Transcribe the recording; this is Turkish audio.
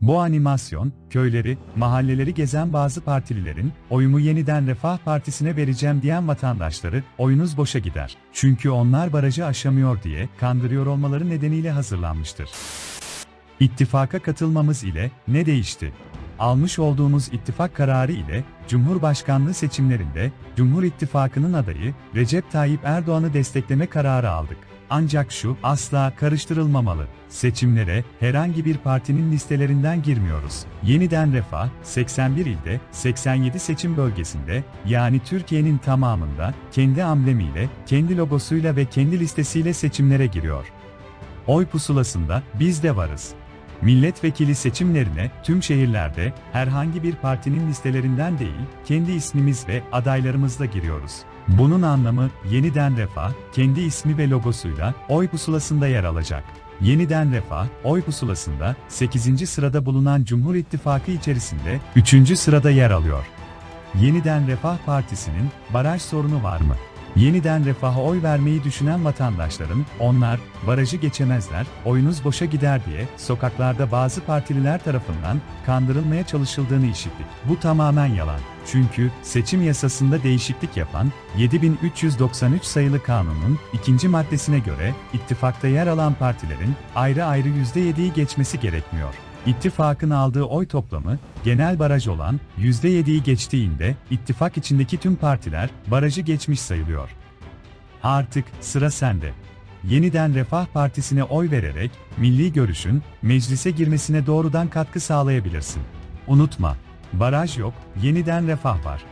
Bu animasyon, köyleri, mahalleleri gezen bazı partililerin, oyumu yeniden Refah Partisi'ne vereceğim diyen vatandaşları, oyunuz boşa gider. Çünkü onlar barajı aşamıyor diye kandırıyor olmaları nedeniyle hazırlanmıştır. İttifaka katılmamız ile ne değişti? Almış olduğumuz ittifak kararı ile Cumhurbaşkanlığı seçimlerinde Cumhur İttifakı'nın adayı Recep Tayyip Erdoğan'ı destekleme kararı aldık. Ancak şu asla karıştırılmamalı. Seçimlere herhangi bir partinin listelerinden girmiyoruz. Yeniden Refah 81 ilde 87 seçim bölgesinde yani Türkiye'nin tamamında kendi amblemiyle, kendi logosuyla ve kendi listesiyle seçimlere giriyor. Oy pusulasında biz de varız. Milletvekili seçimlerine tüm şehirlerde herhangi bir partinin listelerinden değil, kendi ismimiz ve adaylarımızla giriyoruz. Bunun anlamı yeniden refah, kendi ismi ve logosuyla oy pusulasında yer alacak. Yeniden Refah, oy pusulasında 8. sırada bulunan Cumhur İttifakı içerisinde 3. sırada yer alıyor. Yeniden Refah Partisi'nin baraj sorunu var mı? Yeniden refaha oy vermeyi düşünen vatandaşların, onlar, barajı geçemezler, oyunuz boşa gider diye, sokaklarda bazı partililer tarafından kandırılmaya çalışıldığını işittik. Bu tamamen yalan. Çünkü, seçim yasasında değişiklik yapan, 7393 sayılı kanunun ikinci maddesine göre, ittifakta yer alan partilerin, ayrı ayrı %7'yi geçmesi gerekmiyor. İttifakın aldığı oy toplamı, genel baraj olan %7'yi geçtiğinde, ittifak içindeki tüm partiler, barajı geçmiş sayılıyor. Artık, sıra sende. Yeniden Refah Partisi'ne oy vererek, milli görüşün, meclise girmesine doğrudan katkı sağlayabilirsin. Unutma, baraj yok, yeniden refah var.